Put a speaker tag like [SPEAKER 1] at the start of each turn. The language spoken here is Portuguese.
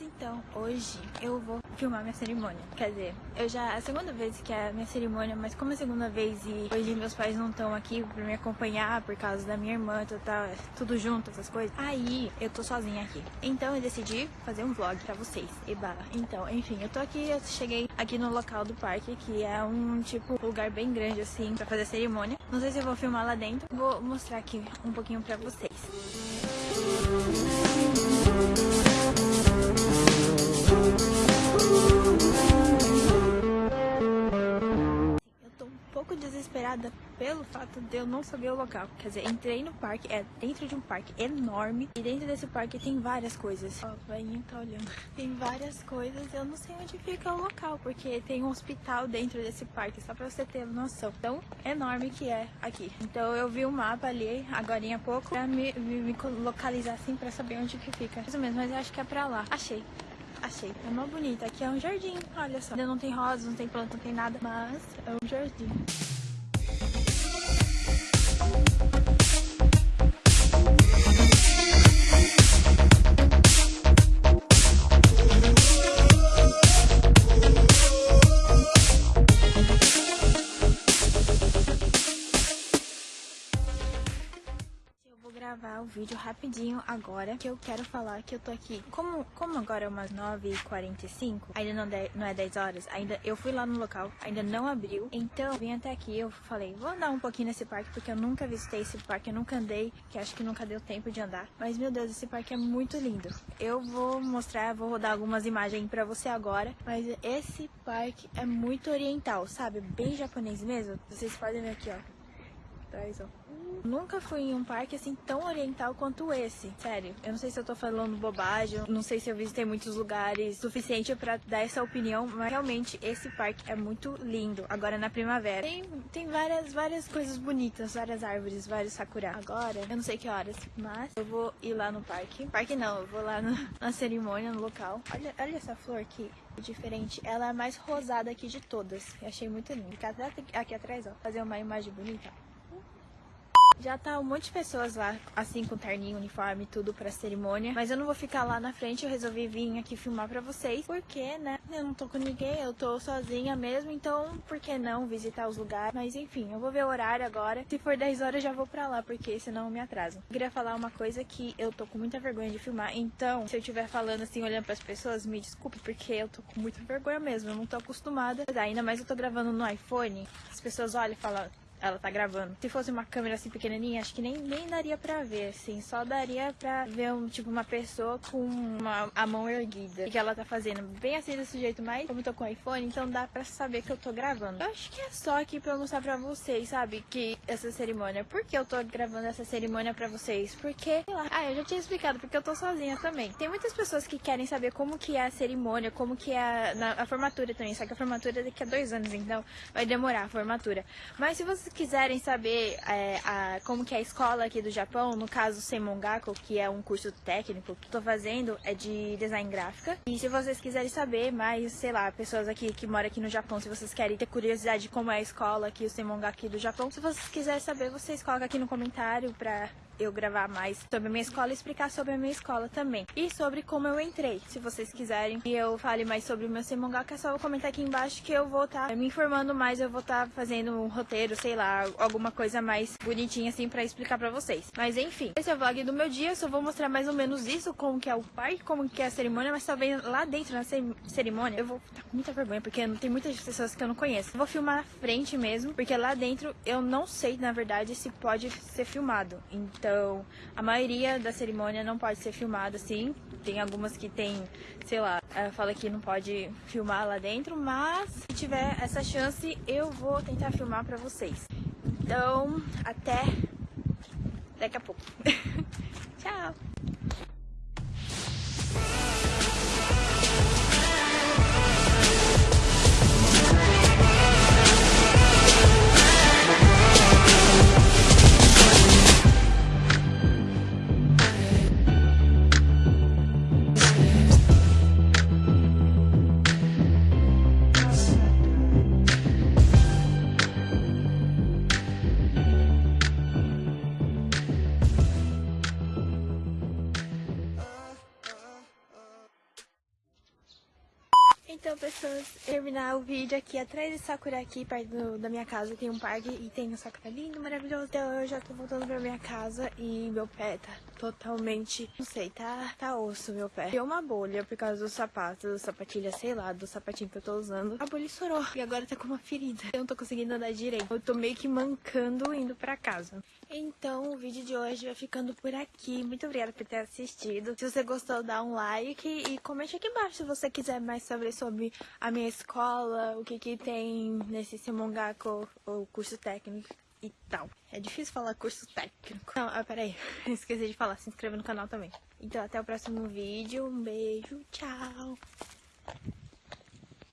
[SPEAKER 1] Então, hoje eu vou filmar minha cerimônia. Quer dizer, eu já. É a segunda vez que é a minha cerimônia, mas como é a segunda vez e hoje meus pais não estão aqui pra me acompanhar por causa da minha irmã, tá, tá, tudo junto, essas coisas. Aí eu tô sozinha aqui. Então eu decidi fazer um vlog pra vocês. Eba. Então, enfim, eu tô aqui, eu cheguei aqui no local do parque, que é um tipo lugar bem grande assim pra fazer a cerimônia. Não sei se eu vou filmar lá dentro. Vou mostrar aqui um pouquinho pra vocês. Pelo fato de eu não saber o local. Quer dizer, entrei no parque, é dentro de um parque enorme. E dentro desse parque tem várias coisas. Ó, o velhinho tá olhando. Tem várias coisas, eu não sei onde fica o local, porque tem um hospital dentro desse parque, só pra você ter noção. Tão enorme que é aqui. Então eu vi o um mapa ali, agora há pouco, pra me, me, me localizar assim, pra saber onde que fica. Isso mesmo, mas eu acho que é pra lá. Achei. Achei. É uma bonita. Aqui é um jardim, olha só. Ainda não tem rosas, não tem planta, não tem nada. Mas é um jardim. Thank you gravar o vídeo rapidinho agora, que eu quero falar que eu tô aqui. Como, como agora é umas 9h45, ainda não, de, não é 10 horas, ainda eu fui lá no local, ainda não abriu. Então, vim até aqui, eu falei, vou andar um pouquinho nesse parque, porque eu nunca visitei esse parque, eu nunca andei, que acho que nunca deu tempo de andar. Mas, meu Deus, esse parque é muito lindo. Eu vou mostrar, vou rodar algumas imagens pra você agora, mas esse parque é muito oriental, sabe? Bem japonês mesmo. Vocês podem ver aqui, ó. Traz, ó. Nunca fui em um parque assim tão oriental quanto esse. Sério, eu não sei se eu tô falando bobagem, não sei se eu visitei muitos lugares suficiente para dar essa opinião, mas realmente esse parque é muito lindo. Agora na primavera. Tem, tem várias, várias coisas bonitas, várias árvores, vários sakura. Agora, eu não sei que horas, mas eu vou ir lá no parque. Parque não, eu vou lá no, na cerimônia, no local. Olha, olha essa flor aqui diferente. Ela é a mais rosada aqui de todas. Eu achei muito linda. Aqui, aqui atrás, ó, fazer uma imagem bonita. Já tá um monte de pessoas lá, assim, com terninho, uniforme, tudo pra cerimônia. Mas eu não vou ficar lá na frente, eu resolvi vir aqui filmar pra vocês. Porque, né, eu não tô com ninguém, eu tô sozinha mesmo. Então, por que não visitar os lugares? Mas enfim, eu vou ver o horário agora. Se for 10 horas, já vou pra lá, porque senão eu me atraso. Eu queria falar uma coisa que eu tô com muita vergonha de filmar. Então, se eu estiver falando assim, olhando pras pessoas, me desculpe, porque eu tô com muita vergonha mesmo. Eu não tô acostumada. Ainda mais eu tô gravando no iPhone. As pessoas olham e falam ela tá gravando. Se fosse uma câmera assim pequenininha, acho que nem, nem daria pra ver, assim. Só daria pra ver, um, tipo, uma pessoa com uma, a mão erguida. O que ela tá fazendo? Bem assim desse jeito, mas como eu tô com o iPhone, então dá pra saber que eu tô gravando. Eu acho que é só aqui pra mostrar pra vocês, sabe? Que essa cerimônia. Por que eu tô gravando essa cerimônia pra vocês? Porque, sei lá. Ah, eu já tinha explicado, porque eu tô sozinha também. Tem muitas pessoas que querem saber como que é a cerimônia, como que é a, na, a formatura também. Só que a formatura é daqui a dois anos, então vai demorar a formatura. Mas se você quiserem saber é, a, como que é a escola aqui do Japão, no caso Semongaku, que é um curso técnico que estou fazendo, é de design gráfica. E se vocês quiserem saber mais, sei lá, pessoas aqui que moram aqui no Japão, se vocês querem ter curiosidade de como é a escola aqui, o Semongaku aqui do Japão, se vocês quiserem saber, vocês colocam aqui no comentário pra eu gravar mais sobre a minha escola e explicar sobre a minha escola também. E sobre como eu entrei, se vocês quiserem que eu fale mais sobre o meu Semongaka, é só comentar aqui embaixo que eu vou estar tá me informando mais, eu vou estar tá fazendo um roteiro, sei lá, alguma coisa mais bonitinha assim pra explicar pra vocês. Mas enfim, esse é o vlog do meu dia, eu só vou mostrar mais ou menos isso, como que é o parque, como que é a cerimônia, mas também lá dentro na cerimônia eu vou estar tá com muita vergonha, porque tem muitas pessoas que eu não conheço. Eu vou filmar na frente mesmo, porque lá dentro eu não sei, na verdade, se pode ser filmado. Então então, a maioria da cerimônia não pode ser filmada assim. Tem algumas que tem, sei lá, fala que não pode filmar lá dentro, mas se tiver essa chance, eu vou tentar filmar pra vocês. Então, até daqui a pouco. Tchau! Então, pessoas, terminar o vídeo aqui atrás de Sakura, aqui perto da minha casa, tem um parque e tem um Sakura lindo, maravilhoso. Então eu já tô voltando pra minha casa e meu pé tá totalmente, não sei, tá, tá osso meu pé. Deu uma bolha por causa do sapato, do sapatilha, sei lá, do sapatinho que eu tô usando. A bolha estourou e agora tá com uma ferida. Eu não tô conseguindo andar direito. Eu tô meio que mancando indo pra casa. Então, o vídeo de hoje vai ficando por aqui. Muito obrigada por ter assistido. Se você gostou, dá um like e comente aqui embaixo se você quiser mais sobre, sobre a minha escola, o que que tem nesse Simongaku, o curso técnico e tal. É difícil falar curso técnico. Não, ah, peraí. Esqueci de falar. Se inscreva no canal também. Então, até o próximo vídeo. Um beijo. Tchau.